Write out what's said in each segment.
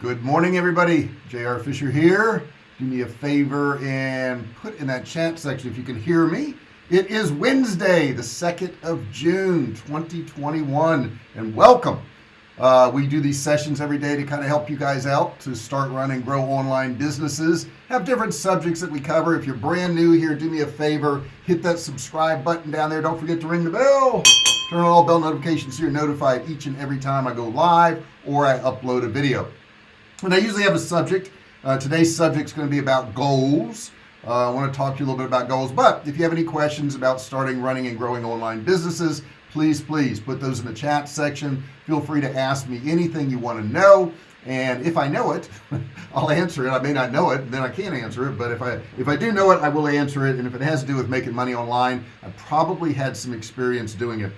Good morning, everybody. JR Fisher here. Do me a favor and put in that chat section if you can hear me. It is Wednesday, the 2nd of June, 2021, and welcome. Uh, we do these sessions every day to kind of help you guys out to start running, grow online businesses, have different subjects that we cover. If you're brand new here, do me a favor, hit that subscribe button down there. Don't forget to ring the bell. Turn on all bell notifications so you're notified each and every time I go live or I upload a video and I usually have a subject. Uh, today's subject is going to be about goals. Uh, I want to talk to you a little bit about goals but if you have any questions about starting running and growing online businesses please please put those in the chat section. Feel free to ask me anything you want to know and if I know it I'll answer it. I may not know it then I can't answer it but if I if I do know it I will answer it and if it has to do with making money online I probably had some experience doing it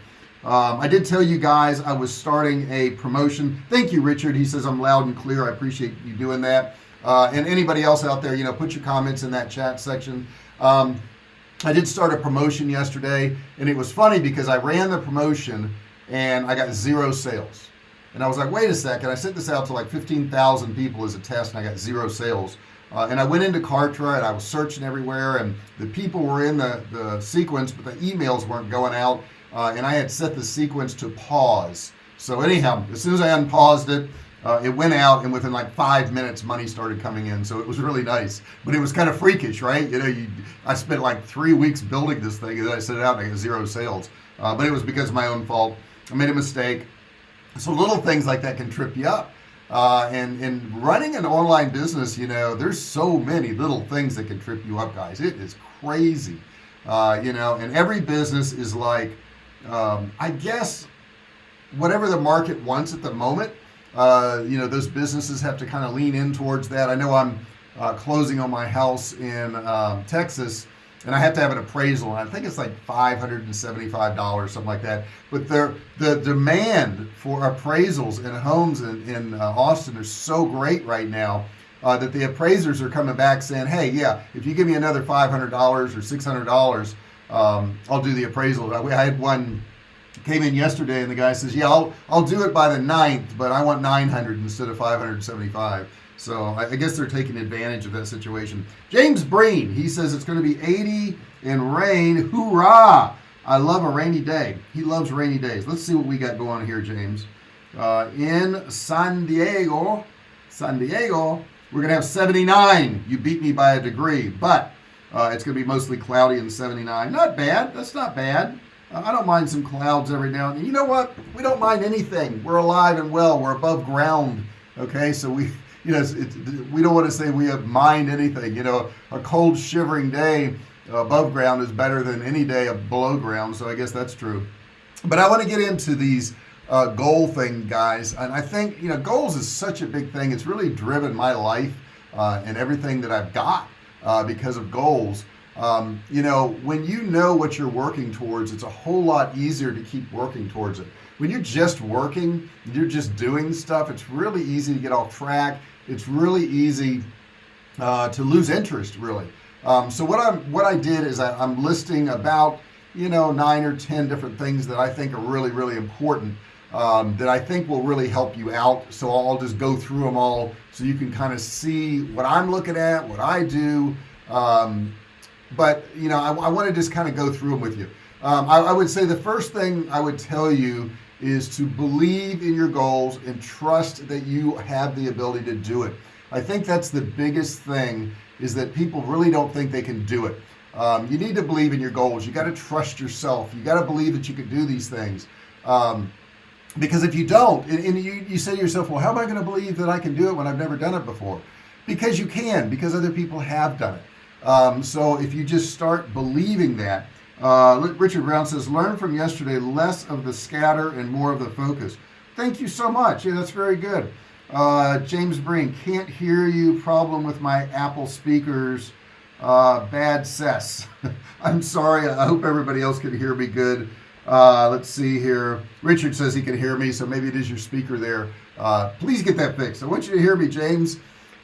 um, I did tell you guys I was starting a promotion. Thank you Richard. He says I'm loud and clear. I appreciate you doing that. Uh, and anybody else out there you know put your comments in that chat section. Um, I did start a promotion yesterday and it was funny because I ran the promotion and I got zero sales. And I was like wait a second. I sent this out to like 15,000 people as a test and I got zero sales. Uh, and I went into Kartra and I was searching everywhere and the people were in the the sequence but the emails weren't going out uh, and I had set the sequence to pause. So anyhow as soon as I unpaused it uh, it went out and within like five minutes money started coming in. So it was really nice. But it was kind of freakish right? You know you I spent like three weeks building this thing and then I set it out and I got zero sales. Uh, but it was because of my own fault. I made a mistake. So little things like that can trip you up. Uh, and in running an online business you know there's so many little things that can trip you up guys. It is crazy. Uh, you know and every business is like um, I guess whatever the market wants at the moment uh, you know those businesses have to kind of lean in towards that. I know I'm uh, closing on my house in um, Texas and I have to have an appraisal and I think it's like $575 something like that. But there the demand for appraisals in homes in, in uh, Austin is so great right now uh, that the appraisers are coming back saying hey yeah if you give me another $500 or $600 um, I'll do the appraisal I had one came in yesterday and the guy says yeah I'll I'll do it by the 9th but I want 900 instead of 575 so I, I guess they're taking advantage of that situation. James Breen he says it's going to be 80 and rain. Hoorah! I love a rainy day. He loves rainy days. Let's see what we got going here James. Uh, in San Diego San Diego we're gonna have 79 you beat me by a degree but uh, it's gonna be mostly cloudy and 79 not bad that's not bad. Uh, I don't mind some clouds every now and then. You know what? We don't mind anything. We're alive and well. We're above ground okay? So we you know it's, it's, we don't want to say we have mind anything. You know a cold shivering day above ground is better than any day below ground so I guess that's true. But I want to get into these uh, goal thing guys and I think you know goals is such a big thing. It's really driven my life uh, and everything that I've got uh, because of goals. Um, you know when you know what you're working towards it's a whole lot easier to keep working towards it. When you're just working you're just doing stuff it's really easy to get off track. It's really easy uh, to lose interest really. Um, so what I'm what I did is I, I'm listing about you know nine or ten different things that I think are really really important um, that I think will really help you out. So I'll just go through them all so you can kind of see what I'm looking at what I do. Um, but you know I, I want to just kind of go through them with you. Um, I, I would say the first thing I would tell you is to believe in your goals and trust that you have the ability to do it. I think that's the biggest thing is that people really don't think they can do it. Um, you need to believe in your goals. You got to trust yourself. You got to believe that you can do these things. Um, because if you don't and, and you, you say to yourself well how am I going to believe that I can do it when I've never done it before? Because you can because other people have done it. Um, so if you just start believing that uh, Richard Brown says learn from yesterday less of the scatter and more of the focus. Thank you so much. Yeah that's very good. Uh, James Breen can't hear you problem with my Apple speakers. Uh, bad cess. I'm sorry I hope everybody else can hear me good uh, let's see here. Richard says he can hear me so maybe it is your speaker there. Uh, please get that fixed. I want you to hear me James.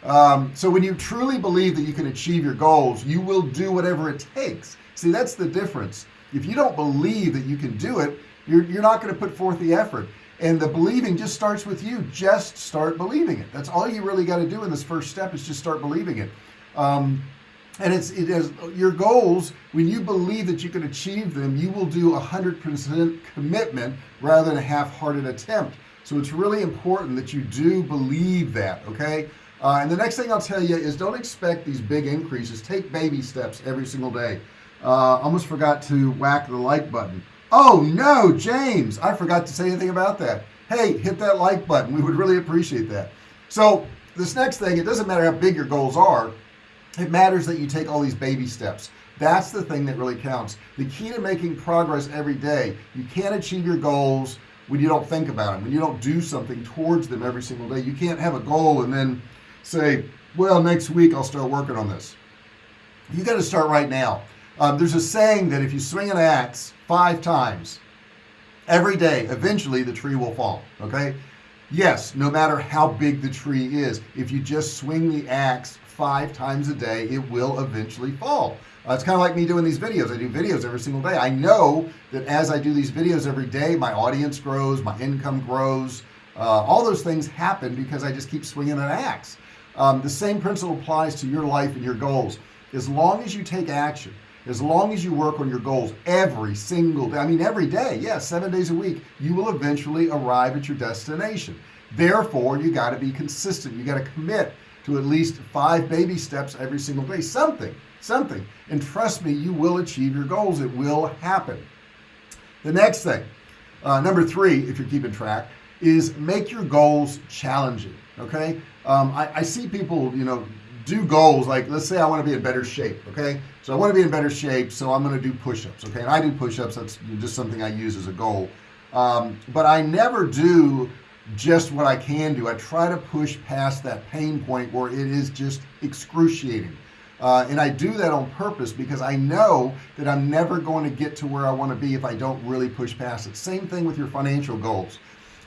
Um, so when you truly believe that you can achieve your goals you will do whatever it takes. See that's the difference. If you don't believe that you can do it you're, you're not going to put forth the effort. And the believing just starts with you. Just start believing it. That's all you really got to do in this first step is just start believing it. Um, and it's it is your goals when you believe that you can achieve them you will do a hundred percent commitment rather than a half-hearted attempt. So it's really important that you do believe that okay? Uh, and the next thing I'll tell you is don't expect these big increases. Take baby steps every single day. Uh, almost forgot to whack the like button. Oh no James I forgot to say anything about that. Hey hit that like button. We would really appreciate that. So this next thing it doesn't matter how big your goals are it matters that you take all these baby steps. That's the thing that really counts. The key to making progress every day you can't achieve your goals when you don't think about them when you don't do something towards them every single day. You can't have a goal and then say well next week I'll start working on this. You got to start right now. Um, there's a saying that if you swing an axe five times every day eventually the tree will fall okay? Yes no matter how big the tree is if you just swing the axe five times a day it will eventually fall. Uh, it's kind of like me doing these videos. I do videos every single day. I know that as I do these videos every day my audience grows my income grows. Uh, all those things happen because I just keep swinging an axe. Um, the same principle applies to your life and your goals. As long as you take action as long as you work on your goals every single day I mean every day yes yeah, seven days a week you will eventually arrive at your destination. Therefore you got to be consistent. You got to commit to at least five baby steps every single day. Something something. And trust me you will achieve your goals. It will happen. The next thing uh, number three if you're keeping track is make your goals challenging okay? Um, I, I see people you know do goals like let's say I want to be in better shape okay? So I want to be in better shape so I'm going to do push-ups okay? And I do push-ups that's just something I use as a goal. Um, but I never do just what I can do. I try to push past that pain point where it is just excruciating. Uh, and I do that on purpose because I know that I'm never going to get to where I want to be if I don't really push past it. Same thing with your financial goals.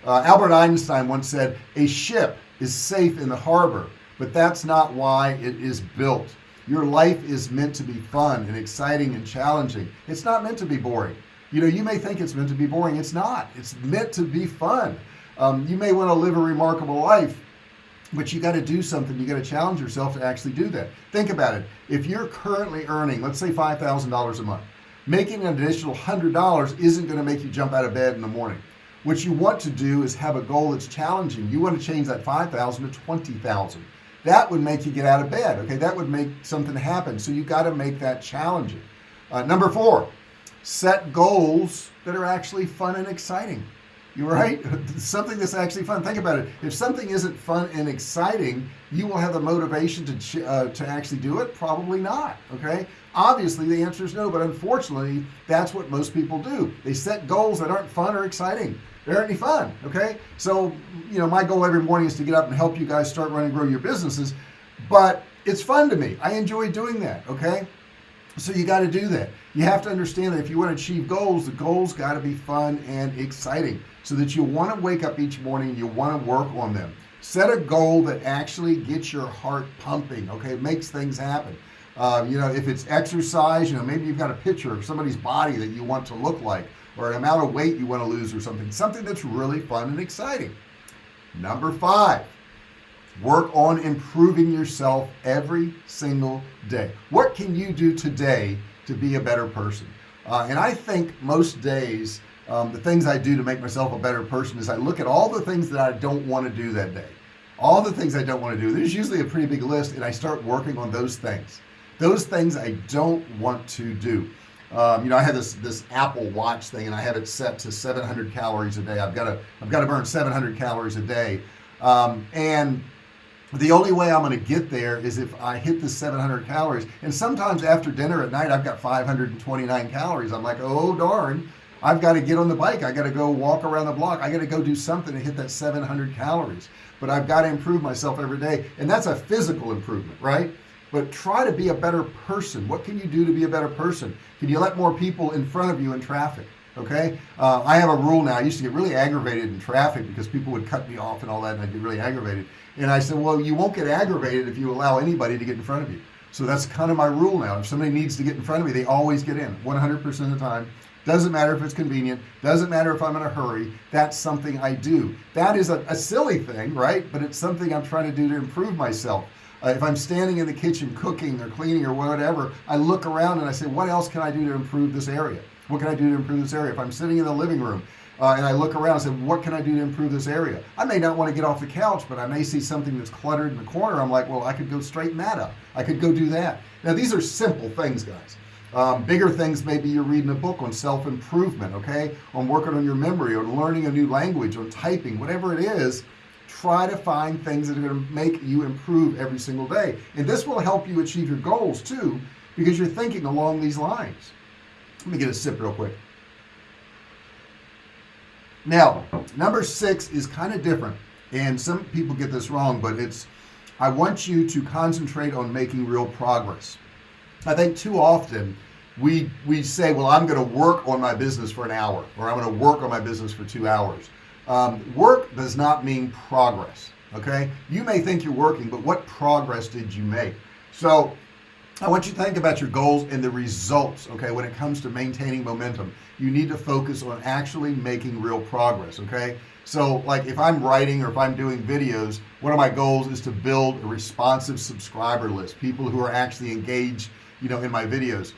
Uh, Albert Einstein once said a ship is safe in the harbor but that's not why it is built. Your life is meant to be fun and exciting and challenging. It's not meant to be boring. You know you may think it's meant to be boring. It's not. It's meant to be fun um, you may want to live a remarkable life but you got to do something. You got to challenge yourself to actually do that. Think about it. If you're currently earning let's say $5,000 a month making an additional hundred dollars isn't going to make you jump out of bed in the morning. What you want to do is have a goal that's challenging. You want to change that 5,000 to 20,000 that would make you get out of bed okay? That would make something happen. So you got to make that challenging. Uh, number four set goals that are actually fun and exciting right. Something that's actually fun. Think about it. If something isn't fun and exciting you will have the motivation to uh, to actually do it? Probably not okay? Obviously the answer is no but unfortunately that's what most people do. They set goals that aren't fun or exciting. They aren't any fun okay? So you know my goal every morning is to get up and help you guys start running grow your businesses but it's fun to me. I enjoy doing that okay so you got to do that. You have to understand that if you want to achieve goals the goals got to be fun and exciting so that you want to wake up each morning and you want to work on them. Set a goal that actually gets your heart pumping okay? It makes things happen. Uh, you know if it's exercise you know maybe you've got a picture of somebody's body that you want to look like or an amount of weight you want to lose or something something that's really fun and exciting. Number five work on improving yourself every single day. What can you do today to be a better person? Uh, and I think most days um, the things I do to make myself a better person is I look at all the things that I don't want to do that day. All the things I don't want to do. There's usually a pretty big list and I start working on those things. Those things I don't want to do. Um, you know I have this this Apple watch thing and I have it set to 700 calories a day. I've got to I've got to burn 700 calories a day. Um, and the only way I'm going to get there is if I hit the 700 calories. And sometimes after dinner at night I've got 529 calories. I'm like oh darn. I've got to get on the bike. I got to go walk around the block. I got to go do something to hit that 700 calories. But I've got to improve myself every day. And that's a physical improvement right? But try to be a better person. What can you do to be a better person? Can you let more people in front of you in traffic okay? Uh, I have a rule now. I used to get really aggravated in traffic because people would cut me off and all that and I'd get really aggravated and I said well you won't get aggravated if you allow anybody to get in front of you. So that's kind of my rule now. If somebody needs to get in front of me they always get in 100% of the time. Doesn't matter if it's convenient doesn't matter if I'm in a hurry that's something I do. That is a, a silly thing right? But it's something I'm trying to do to improve myself. Uh, if I'm standing in the kitchen cooking or cleaning or whatever I look around and I say what else can I do to improve this area? What can I do to improve this area? If I'm sitting in the living room uh, and I look around and say what can I do to improve this area? I may not want to get off the couch but I may see something that's cluttered in the corner. I'm like well I could go straighten that up. I could go do that. Now these are simple things guys. Um, bigger things maybe you're reading a book on self-improvement okay? On working on your memory or learning a new language or typing whatever it is try to find things that are going to make you improve every single day. And this will help you achieve your goals too because you're thinking along these lines. Let me get a sip real quick now number six is kind of different and some people get this wrong but it's I want you to concentrate on making real progress. I think too often we we say well I'm gonna work on my business for an hour or I'm gonna work on my business for two hours. Um, work does not mean progress okay? You may think you're working but what progress did you make? So I want you to think about your goals and the results okay when it comes to maintaining momentum. You need to focus on actually making real progress okay? So like if I'm writing or if I'm doing videos one of my goals is to build a responsive subscriber list people who are actually engaged you know in my videos.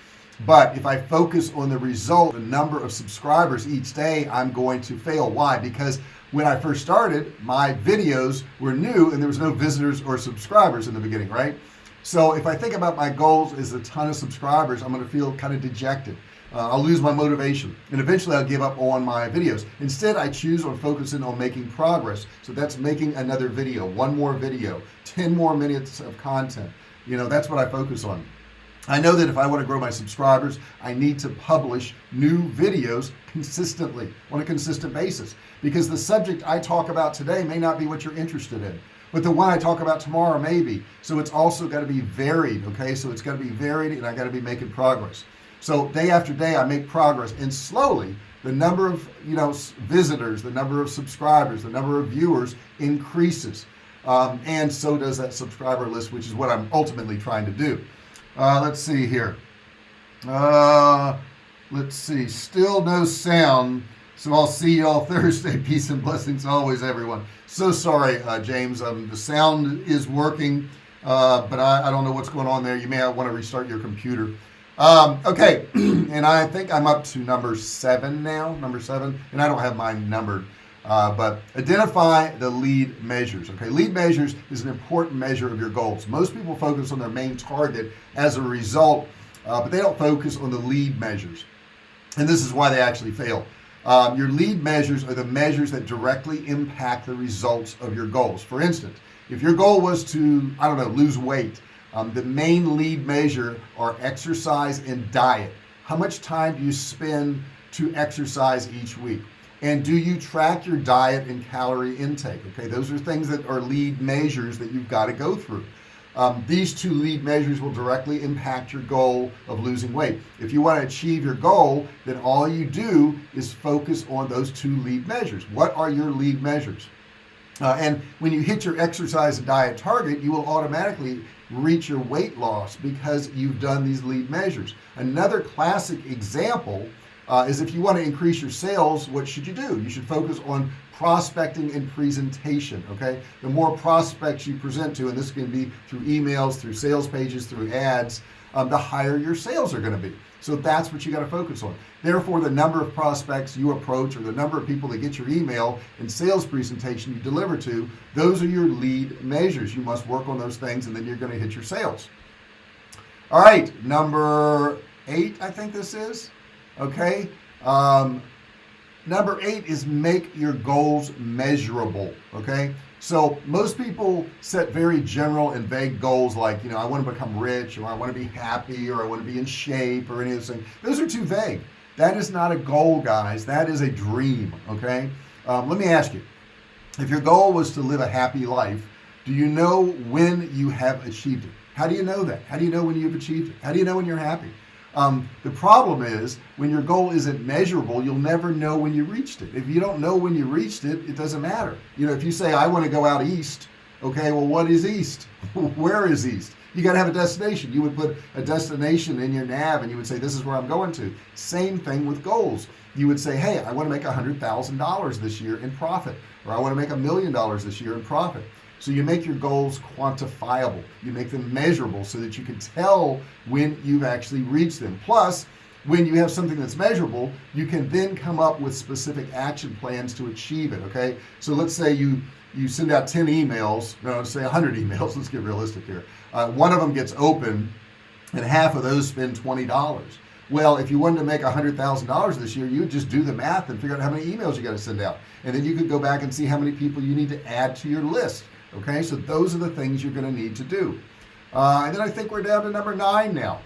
But if I focus on the result the number of subscribers each day I'm going to fail. Why? Because when I first started my videos were new and there was no visitors or subscribers in the beginning right so if I think about my goals as a ton of subscribers I'm gonna feel kind of dejected. Uh, I'll lose my motivation and eventually I'll give up on my videos. Instead I choose on focusing on making progress. So that's making another video one more video 10 more minutes of content. You know that's what I focus on. I know that if I want to grow my subscribers I need to publish new videos consistently on a consistent basis. Because the subject I talk about today may not be what you're interested in but the one I talk about tomorrow maybe. So it's also got to be varied okay? So it's got to be varied and I got to be making progress. So day after day I make progress. And slowly the number of you know visitors the number of subscribers the number of viewers increases. Um, and so does that subscriber list which is what I'm ultimately trying to do. Uh, let's see here. Uh, let's see. Still no sound. So I'll see y'all Thursday. Peace and blessings always everyone so sorry uh, James. Um, the sound is working uh, but I, I, don't know what's going on there. You may want to restart your computer. Um, okay and I think I'm up to number seven now number seven and I don't have mine numbered uh, but identify the lead measures okay? Lead measures is an important measure of your goals. Most people focus on their main target as a result uh, but they don't focus on the lead measures and this is why they actually fail um, your lead measures are the measures that directly impact the results of your goals. For instance if your goal was to I don't know lose weight um, the main lead measure are exercise and diet. How much time do you spend to exercise each week? And do you track your diet and calorie intake? Okay those are things that are lead measures that you've got to go through um, these two lead measures will directly impact your goal of losing weight. If you want to achieve your goal then all you do is focus on those two lead measures. What are your lead measures? Uh, and when you hit your exercise and diet target you will automatically reach your weight loss because you've done these lead measures. Another classic example uh, is if you want to increase your sales what should you do? You should focus on prospecting and presentation okay? The more prospects you present to and this can be through emails through sales pages through ads um, the higher your sales are going to be. So that's what you got to focus on. Therefore the number of prospects you approach or the number of people that get your email and sales presentation you deliver to those are your lead measures. You must work on those things and then you're going to hit your sales. All right number eight I think this is okay? Um, number eight is make your goals measurable okay? So most people set very general and vague goals like you know I want to become rich or I want to be happy or I want to be in shape or any of those things. Those are too vague. That is not a goal guys. That is a dream okay? Um, let me ask you if your goal was to live a happy life do you know when you have achieved it? How do you know that? How do you know when you've achieved it? How do you know when you're happy um, the problem is when your goal isn't measurable you'll never know when you reached it. If you don't know when you reached it it doesn't matter. You know if you say I want to go out east okay well what is east? Where is east? You got to have a destination. You would put a destination in your nav and you would say this is where I'm going to. Same thing with goals. You would say hey I want to make a hundred thousand dollars this year in profit or I want to make a million dollars this year in profit so you make your goals quantifiable. You make them measurable so that you can tell when you've actually reached them. Plus when you have something that's measurable you can then come up with specific action plans to achieve it okay? So let's say you you send out 10 emails no say 100 emails let's get realistic here. Uh, one of them gets open and half of those spend $20 well if you wanted to make a hundred thousand dollars this year you would just do the math and figure out how many emails you got to send out. And then you could go back and see how many people you need to add to your list okay so those are the things you're going to need to do. Uh, and then I think we're down to number nine now.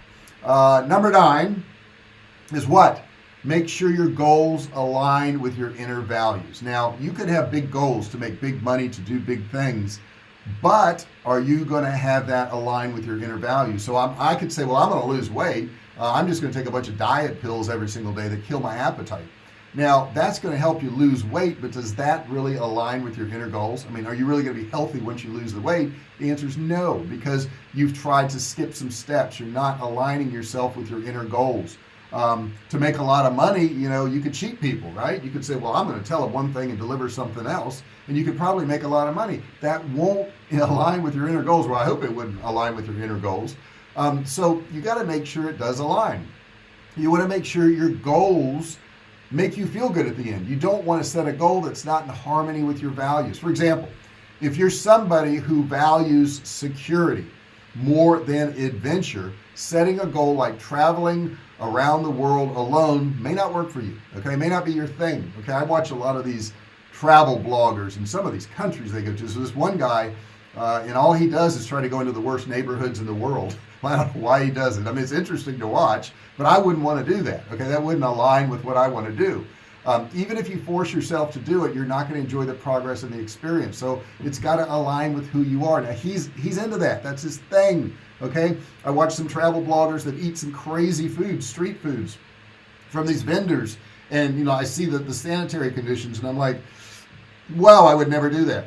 Uh, number nine is what? Make sure your goals align with your inner values. Now you could have big goals to make big money to do big things but are you going to have that align with your inner values? So I'm, I could say well I'm going to lose weight. Uh, I'm just going to take a bunch of diet pills every single day that kill my appetite now that's going to help you lose weight but does that really align with your inner goals? I mean are you really going to be healthy once you lose the weight? The answer is no because you've tried to skip some steps. You're not aligning yourself with your inner goals. Um, to make a lot of money you know you could cheat people right? You could say well I'm going to tell them one thing and deliver something else and you could probably make a lot of money. That won't align with your inner goals. Well I hope it wouldn't align with your inner goals. Um, so you got to make sure it does align. You want to make sure your goals make you feel good at the end. You don't want to set a goal that's not in harmony with your values. For example if you're somebody who values security more than adventure setting a goal like traveling around the world alone may not work for you okay? May not be your thing okay? I watch a lot of these travel bloggers in some of these countries they go to. So this one guy uh, and all he does is try to go into the worst neighborhoods in the world I don't know why he does it I mean it's interesting to watch but I wouldn't want to do that okay? That wouldn't align with what I want to do. Um, even if you force yourself to do it you're not going to enjoy the progress and the experience. So it's got to align with who you are. Now he's he's into that. That's his thing okay? I watch some travel bloggers that eat some crazy foods street foods from these vendors. And you know I see the, the sanitary conditions and I'm like wow I would never do that.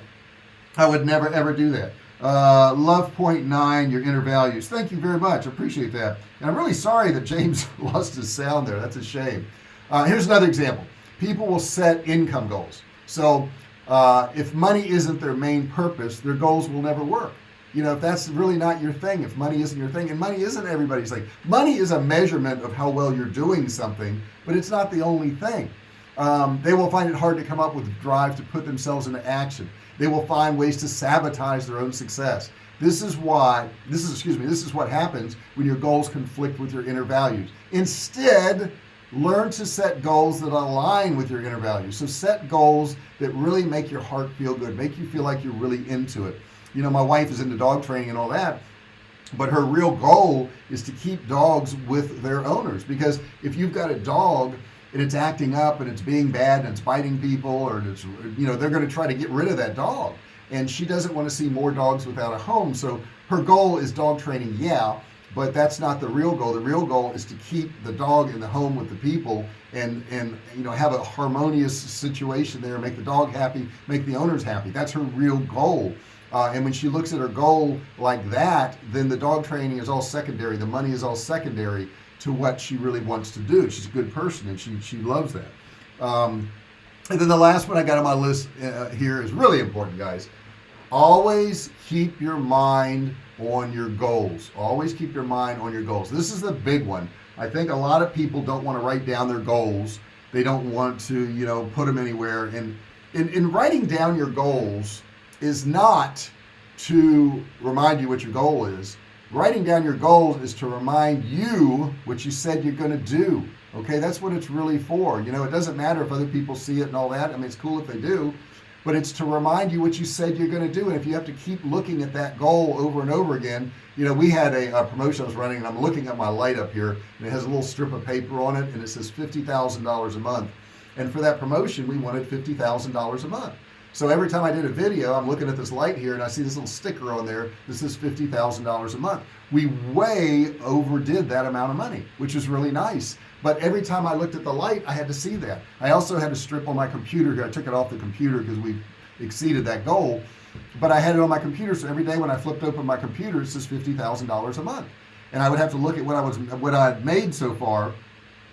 I would never ever do that uh, love point nine your inner values. Thank you very much. Appreciate that. And I'm really sorry that James lost his sound there. That's a shame. Uh, here's another example. People will set income goals. So uh, if money isn't their main purpose their goals will never work. You know if that's really not your thing if money isn't your thing and money isn't everybody's thing. Money is a measurement of how well you're doing something but it's not the only thing. Um, they will find it hard to come up with drive to put themselves into action they will find ways to sabotage their own success. This is why this is excuse me this is what happens when your goals conflict with your inner values. Instead learn to set goals that align with your inner values. So set goals that really make your heart feel good make you feel like you're really into it. You know my wife is into dog training and all that but her real goal is to keep dogs with their owners because if you've got a dog and it's acting up and it's being bad and it's biting people or it's you know they're going to try to get rid of that dog. And she doesn't want to see more dogs without a home so her goal is dog training yeah but that's not the real goal. The real goal is to keep the dog in the home with the people and and you know have a harmonious situation there make the dog happy make the owners happy. That's her real goal. Uh, and when she looks at her goal like that then the dog training is all secondary the money is all secondary to what she really wants to do. She's a good person and she she loves that. Um, and then the last one I got on my list uh, here is really important guys. Always keep your mind on your goals. Always keep your mind on your goals. This is the big one. I think a lot of people don't want to write down their goals. They don't want to you know put them anywhere. And in, in writing down your goals is not to remind you what your goal is writing down your goals is to remind you what you said you're going to do okay? That's what it's really for you know? It doesn't matter if other people see it and all that. I mean it's cool if they do but it's to remind you what you said you're going to do and if you have to keep looking at that goal over and over again you know we had a, a promotion I was running and I'm looking at my light up here and it has a little strip of paper on it and it says $50,000 a month. And for that promotion we wanted $50,000 a month so every time I did a video I'm looking at this light here and I see this little sticker on there. This is $50,000 a month. We way overdid that amount of money which is really nice. But every time I looked at the light I had to see that. I also had a strip on my computer. Here I took it off the computer because we exceeded that goal. But I had it on my computer so every day when I flipped open my computer it says $50,000 a month. And I would have to look at what I was what I had made so far.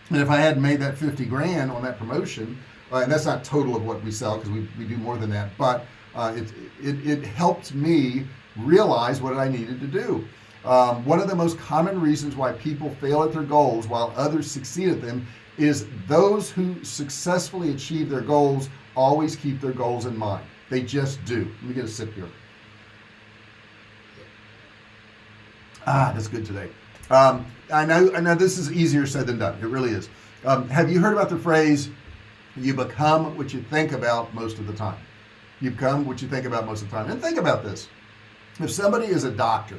And if I hadn't made that 50 grand on that promotion uh, and that's not total of what we sell because we, we do more than that but uh, it, it, it helped me realize what I needed to do. Um, one of the most common reasons why people fail at their goals while others succeed at them is those who successfully achieve their goals always keep their goals in mind. They just do. Let me get a sip here. Ah that's good today. Um, I know I know this is easier said than done. It really is. Um, have you heard about the phrase you become what you think about most of the time. You become what you think about most of the time. And think about this. If somebody is a doctor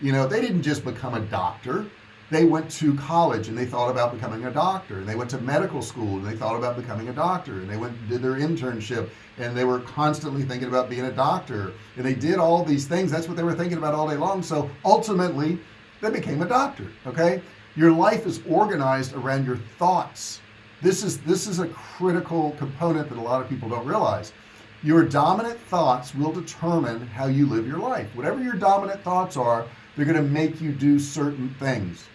you know they didn't just become a doctor. They went to college and they thought about becoming a doctor. And they went to medical school and they thought about becoming a doctor. And they went did their internship and they were constantly thinking about being a doctor. And they did all these things. That's what they were thinking about all day long. So ultimately they became a doctor okay? Your life is organized around your thoughts this is this is a critical component that a lot of people don't realize. Your dominant thoughts will determine how you live your life. Whatever your dominant thoughts are they're going to make you do certain things.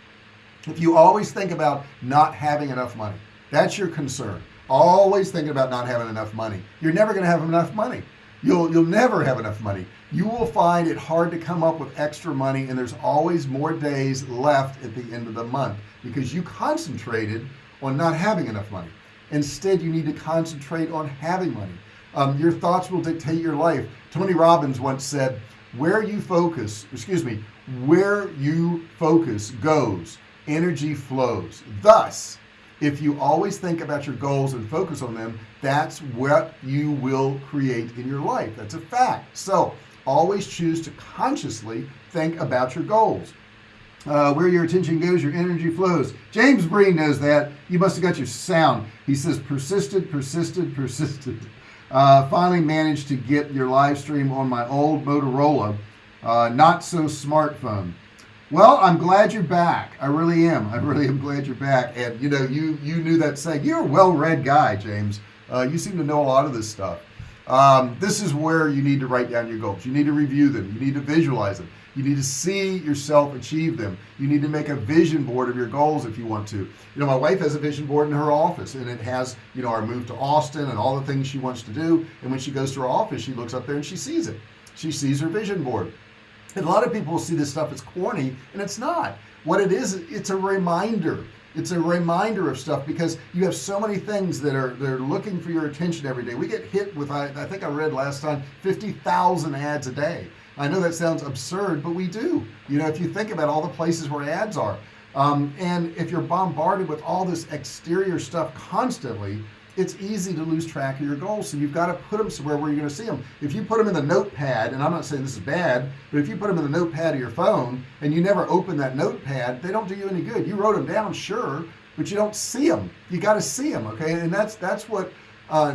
If you always think about not having enough money that's your concern. Always thinking about not having enough money. You're never going to have enough money. You'll you'll never have enough money. You will find it hard to come up with extra money and there's always more days left at the end of the month because you concentrated on not having enough money. Instead you need to concentrate on having money. Um, your thoughts will dictate your life. Tony Robbins once said where you focus excuse me where you focus goes. Energy flows. Thus if you always think about your goals and focus on them that's what you will create in your life. That's a fact. So always choose to consciously think about your goals uh, where your attention goes your energy flows. James Breen knows that. You must have got your sound. He says persisted persisted persisted. Uh, finally managed to get your live stream on my old Motorola uh, not so smartphone. Well I'm glad you're back. I really am. I really am glad you're back. And you know you you knew that saying you're a well-read guy James. Uh, you seem to know a lot of this stuff. Um, this is where you need to write down your goals. You need to review them. You need to visualize them you need to see yourself achieve them. You need to make a vision board of your goals if you want to. You know my wife has a vision board in her office and it has you know our move to Austin and all the things she wants to do. And when she goes to her office she looks up there and she sees it. She sees her vision board. And a lot of people see this stuff as corny and it's not. What it is it's a reminder. It's a reminder of stuff because you have so many things that are they're looking for your attention every day. We get hit with I, I think I read last time 50,000 ads a day I know that sounds absurd but we do. You know if you think about all the places where ads are. Um, and if you're bombarded with all this exterior stuff constantly it's easy to lose track of your goals. So you've got to put them somewhere where you're going to see them if you put them in the notepad and I'm not saying this is bad but if you put them in the notepad of your phone and you never open that notepad they don't do you any good. You wrote them down sure but you don't see them you got to see them okay? And that's that's what uh,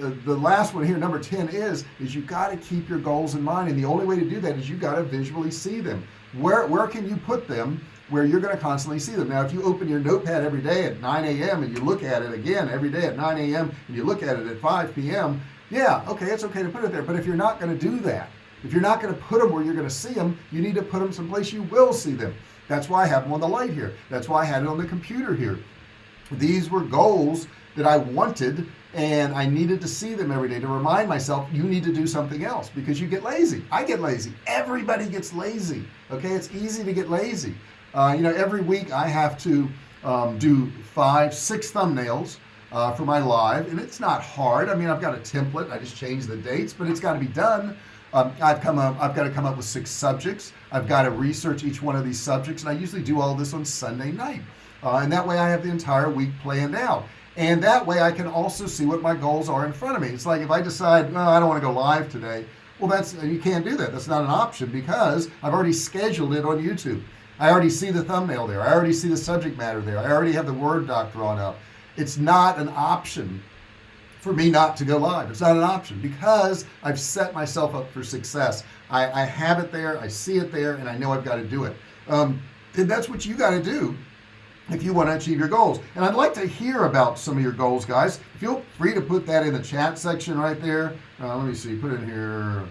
the, the last one here number 10 is is you got to keep your goals in mind and the only way to do that is you got to visually see them. Where where can you put them where you're going to constantly see them? Now if you open your notepad every day at 9 a.m and you look at it again every day at 9 a.m and you look at it at 5 p.m yeah okay it's okay to put it there. But if you're not going to do that if you're not going to put them where you're going to see them you need to put them someplace you will see them. That's why I have them on the light here. That's why I had it on the computer here. These were goals that I wanted and I needed to see them every day to remind myself you need to do something else because you get lazy. I get lazy. Everybody gets lazy okay? It's easy to get lazy. Uh, you know every week I have to um, do five six thumbnails uh, for my live and it's not hard. I mean I've got a template. I just change the dates but it's got to be done. Um, I've come up I've got to come up with six subjects. I've got to research each one of these subjects and I usually do all this on Sunday night. Uh, and that way I have the entire week planned out and that way I can also see what my goals are in front of me. It's like if I decide well, I don't want to go live today well that's you can't do that. That's not an option because I've already scheduled it on YouTube. I already see the thumbnail there. I already see the subject matter there. I already have the Word doc drawn up. It's not an option for me not to go live. It's not an option because I've set myself up for success. I, I have it there I see it there and I know I've got to do it. Um, and that's what you got to do if you want to achieve your goals. And I'd like to hear about some of your goals guys. Feel free to put that in the chat section right there. Uh, let me see. Put in here.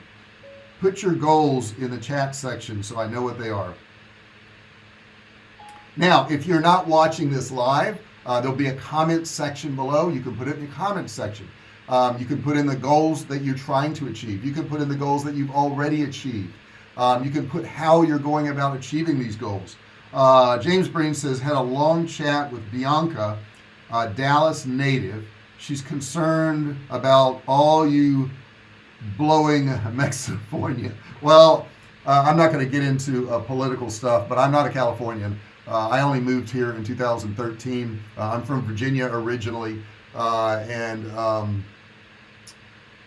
Put your goals in the chat section so I know what they are. Now if you're not watching this live uh, there'll be a comment section below. You can put it in the comment section. Um, you can put in the goals that you're trying to achieve. You can put in the goals that you've already achieved. Um, you can put how you're going about achieving these goals uh, James Breen says had a long chat with Bianca uh, Dallas native. She's concerned about all you blowing Mexifornia. Well uh, I'm not going to get into uh, political stuff but I'm not a Californian. Uh, I only moved here in 2013 uh, I'm from Virginia originally uh, and um,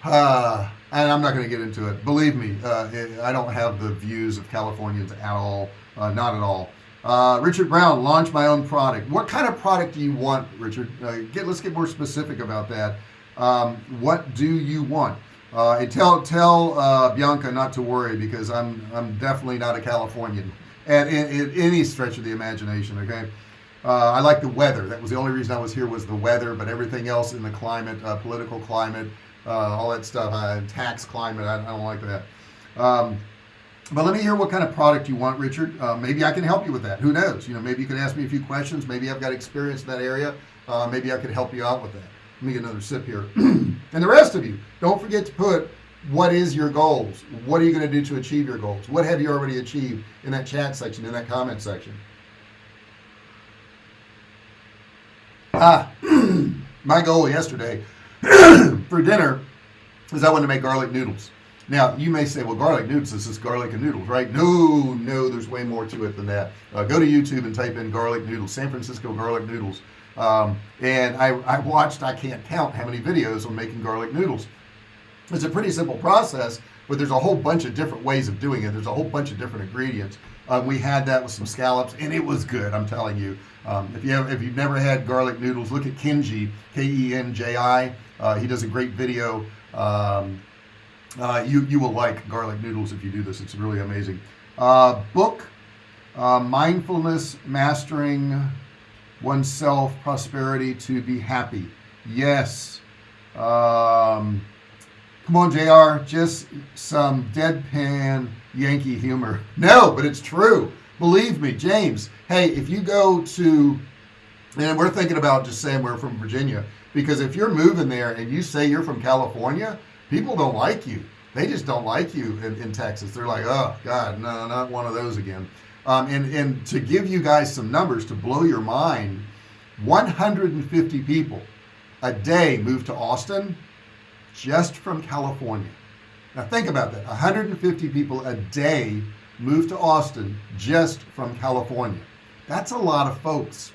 uh, and I'm not going to get into it. Believe me I don't have the views of Californians at all not at all uh, Richard Brown launch my own product. What kind of product do you want Richard? Uh, get let's get more specific about that. Um, what do you want? Uh, and tell tell uh, Bianca not to worry because I'm I'm definitely not a Californian at, in, any stretch of the imagination okay? Uh, I like the weather. That was the only reason I was here was the weather but everything else in the climate uh, political climate all that stuff tax climate I, I, don't like that. Um, but let me hear what kind of product you want Richard. Uh, maybe I can help you with that. Who knows? You know maybe you can ask me a few questions. Maybe I've got experience in that area. Uh, maybe I could help you out with that. Let me get another sip here. And the rest of you don't forget to put what is your goals? What are you going to do to achieve your goals? What have you already achieved in that chat section in that comment section? Ah my goal yesterday for dinner is I wanted to make garlic noodles now you may say well garlic noodles is just garlic and noodles right? No no there's way more to it than that. Uh, go to YouTube and type in garlic noodles San Francisco garlic noodles. Um, and I, I watched I can't count how many videos on making garlic noodles. It's a pretty simple process but there's a whole bunch of different ways of doing it. There's a whole bunch of different ingredients. Uh, we had that with some scallops and it was good I'm telling you. Um, if you have if you've never had garlic noodles look at Kenji K-E-N-J-I uh, he does a great video um, uh, you you will like garlic noodles if you do this. It's really amazing. Uh, book uh, mindfulness mastering oneself prosperity to be happy. Yes. Um, come on JR just some deadpan Yankee humor. No but it's true. Believe me James. Hey if you go to and we're thinking about just saying we're from Virginia because if you're moving there and you say you're from California people don't like you. They just don't like you in, in Texas. They're like oh god no not one of those again. Um, and and to give you guys some numbers to blow your mind 150 people a day move to Austin just from California. Now think about that. 150 people a day move to Austin just from California. That's a lot of folks.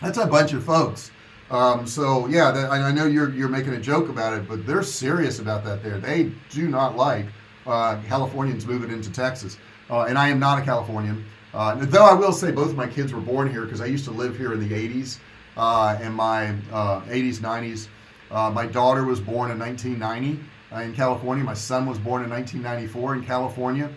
That's a bunch of folks um, so yeah that, I know you're you're making a joke about it but they're serious about that there. They do not like uh, Californians moving into Texas. Uh, and I am not a Californian. Uh, though I will say both of my kids were born here because I used to live here in the 80s uh, in my 80s uh, 90s uh, my daughter was born in 1990 in California. My son was born in 1994 in California.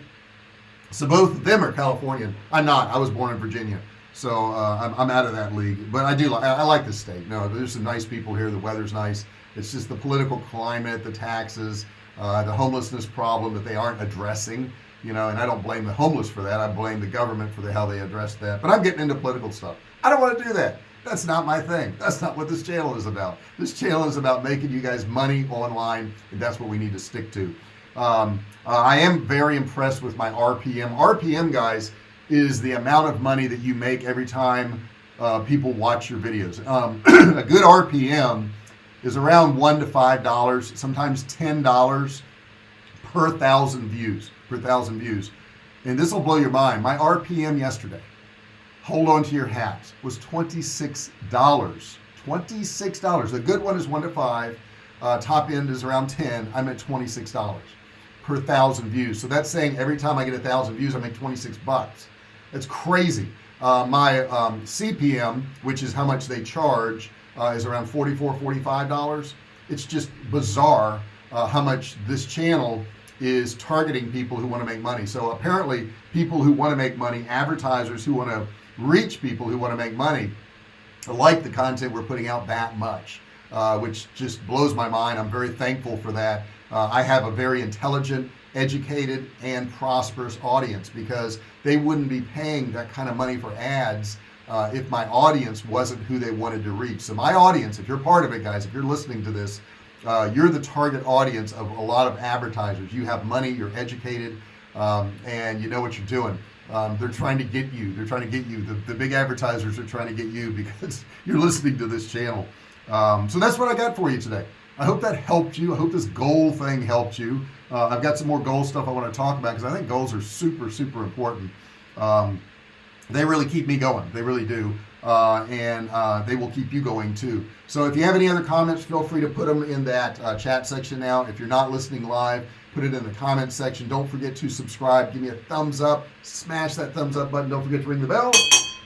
So both of them are Californian. I'm not. I was born in Virginia so uh, I'm, I'm, out of that league but I do like I like the state. No there's some nice people here the weather's nice. It's just the political climate the taxes uh, the homelessness problem that they aren't addressing you know and I don't blame the homeless for that. I blame the government for the, how they address that. But I'm getting into political stuff. I don't want to do that. That's not my thing. That's not what this channel is about. This channel is about making you guys money online and that's what we need to stick to. Um, uh, I am very impressed with my RPM RPM guys is the amount of money that you make every time uh, people watch your videos. Um, a good RPM is around one to five dollars sometimes ten dollars per thousand views per thousand views. And this will blow your mind. My RPM yesterday hold on to your hats was $26 $26 the good one is one to five uh, top end is around 10 I'm at $26 per thousand views. So that's saying every time I get a thousand views I make 26 bucks it's crazy. Uh, my um, CPM which is how much they charge uh, is around 44 45 dollars. It's just bizarre uh, how much this channel is targeting people who want to make money. So apparently people who want to make money advertisers who want to reach people who want to make money like the content we're putting out that much uh, which just blows my mind. I'm very thankful for that. Uh, I have a very intelligent educated and prosperous audience because they wouldn't be paying that kind of money for ads uh, if my audience wasn't who they wanted to reach. So my audience if you're part of it guys if you're listening to this uh, you're the target audience of a lot of advertisers. You have money you're educated um, and you know what you're doing. Um, they're trying to get you. They're trying to get you. The, the big advertisers are trying to get you because you're listening to this channel. Um, so that's what I got for you today. I hope that helped you. I hope this goal thing helped you uh, I've got some more goal stuff I want to talk about because I think goals are super super important. Um, they really keep me going they really do. Uh, and uh, they will keep you going too. So if you have any other comments feel free to put them in that uh, chat section now. If you're not listening live put it in the comment section. Don't forget to subscribe. Give me a thumbs up. Smash that thumbs up button. Don't forget to ring the bell.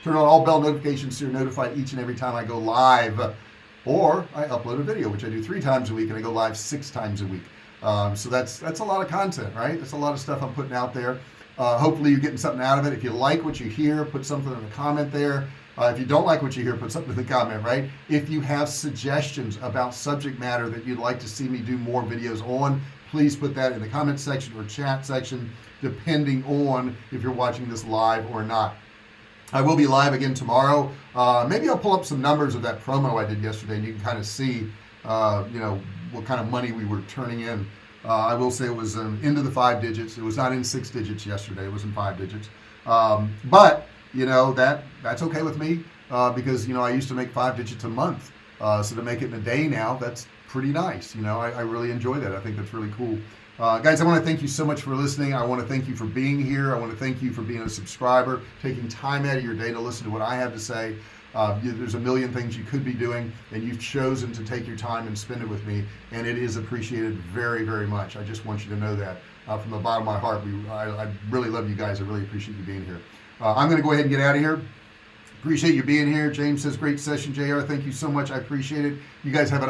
Turn on all bell notifications so you're notified each and every time I go live. Or I upload a video which I do three times a week and I go live six times a week um, so that's that's a lot of content right? That's a lot of stuff I'm putting out there. Uh, hopefully you're getting something out of it. If you like what you hear put something in the comment there. Uh, if you don't like what you hear put something in the comment right? If you have suggestions about subject matter that you'd like to see me do more videos on please put that in the comment section or chat section depending on if you're watching this live or not. I will be live again tomorrow. Uh, maybe I'll pull up some numbers of that promo I did yesterday and you can kind of see uh, you know what kind of money we were turning in. Uh, I will say it was um, into the five digits. It was not in six digits yesterday. It was in five digits. Um, but you know that that's okay with me uh, because you know I used to make five digits a month. Uh, so to make it in a day now that's pretty nice. You know I, I really enjoy that. I think that's really cool. Uh, guys I want to thank you so much for listening. I want to thank you for being here. I want to thank you for being a subscriber taking time out of your day to listen to what I have to say uh, you, there's a million things you could be doing and you've chosen to take your time and spend it with me and it is appreciated very very much. I just want you to know that. Uh, from the bottom of my heart we I, I, really love you guys. I really appreciate you being here. Uh, I'm gonna go ahead and get out of here. Appreciate you being here. James says great session JR thank you so much. I appreciate it. You guys have an